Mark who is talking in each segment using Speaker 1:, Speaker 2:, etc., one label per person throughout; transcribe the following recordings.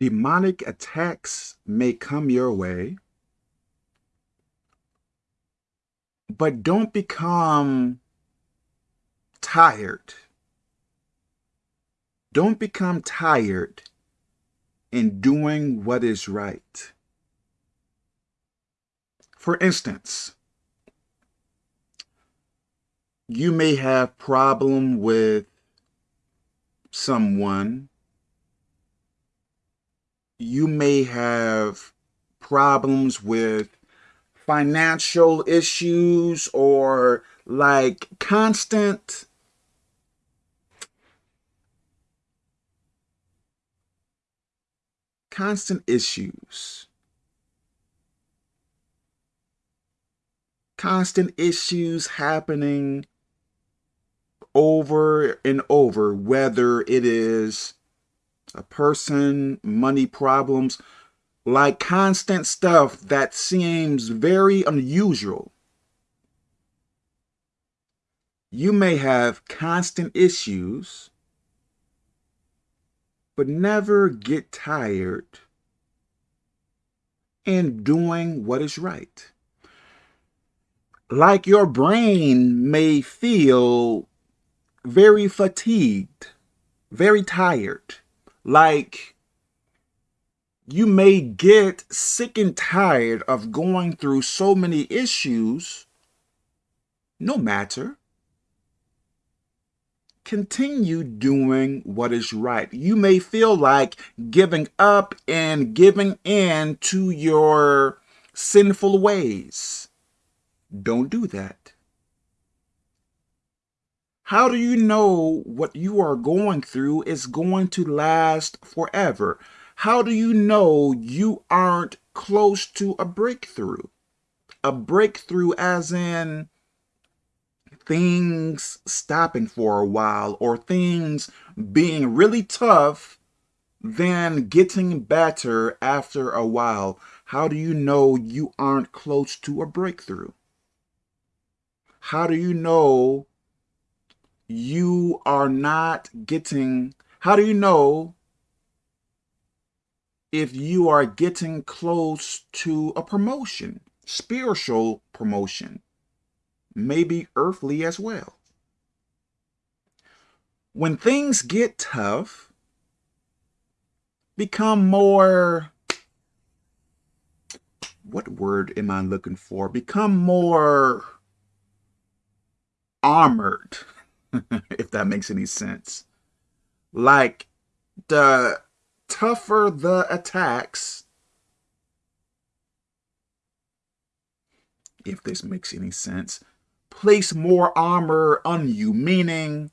Speaker 1: demonic attacks may come your way, but don't become tired. Don't become tired in doing what is right. For instance, you may have problem with someone. You may have problems with financial issues or like constant constant issues. Constant issues happening over and over, whether it is a person, money problems, like constant stuff that seems very unusual. You may have constant issues, but never get tired in doing what is right. Like your brain may feel very fatigued, very tired. Like you may get sick and tired of going through so many issues, no matter. Continue doing what is right. You may feel like giving up and giving in to your sinful ways. Don't do that. How do you know what you are going through is going to last forever? How do you know you aren't close to a breakthrough? A breakthrough as in things stopping for a while or things being really tough then getting better after a while. How do you know you aren't close to a breakthrough? How do you know you are not getting, how do you know if you are getting close to a promotion, spiritual promotion, maybe earthly as well? When things get tough, become more, what word am I looking for? Become more armored. if that makes any sense. Like, the tougher the attacks, if this makes any sense, place more armor on you, meaning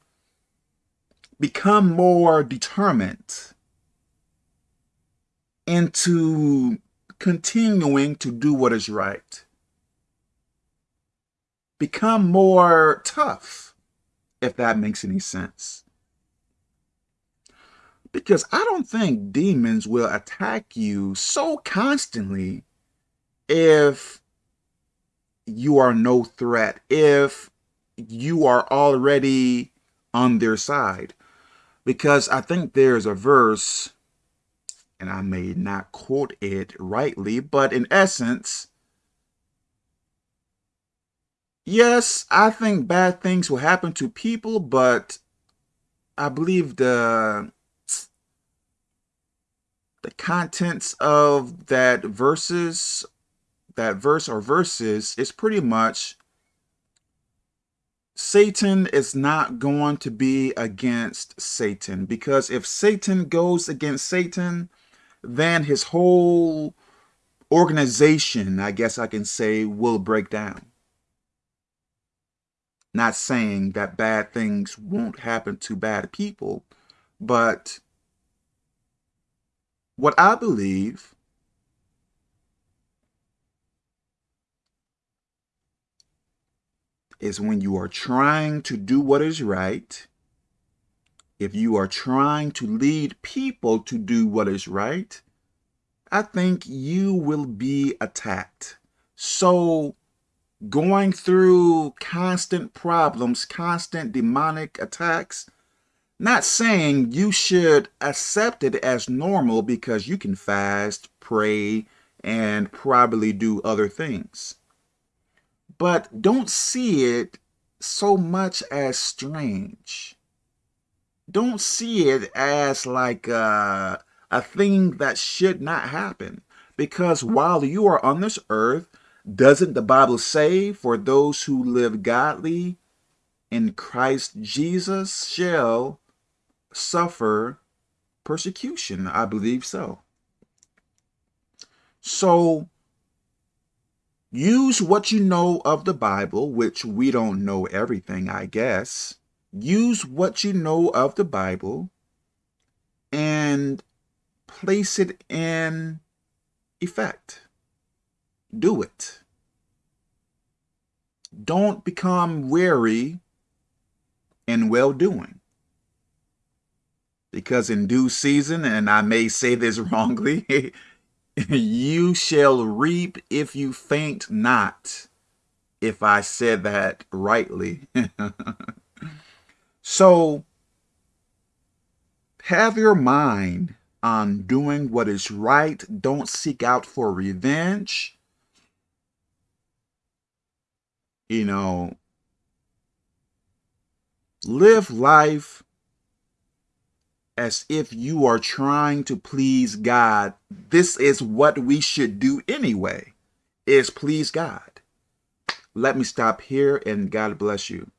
Speaker 1: become more determined into continuing to do what is right. Become more tough if that makes any sense. Because I don't think demons will attack you so constantly if you are no threat, if you are already on their side. Because I think there's a verse, and I may not quote it rightly, but in essence, Yes, I think bad things will happen to people, but I believe the the contents of that verses, that verse or verses is pretty much Satan is not going to be against Satan because if Satan goes against Satan, then his whole organization, I guess I can say, will break down. Not saying that bad things won't happen to bad people, but what I believe is when you are trying to do what is right, if you are trying to lead people to do what is right, I think you will be attacked. So going through constant problems, constant demonic attacks, Not saying you should accept it as normal because you can fast, pray, and probably do other things. But don't see it so much as strange. Don't see it as like a, a thing that should not happen. Because while you are on this earth, doesn't the Bible say, for those who live godly in Christ Jesus shall suffer persecution? I believe so. So use what you know of the Bible, which we don't know everything, I guess. Use what you know of the Bible and place it in effect. Do it. Don't become weary in well-doing. Because in due season, and I may say this wrongly, you shall reap if you faint not, if I said that rightly. so, have your mind on doing what is right. Don't seek out for revenge. You know, live life as if you are trying to please God. This is what we should do anyway, is please God. Let me stop here and God bless you.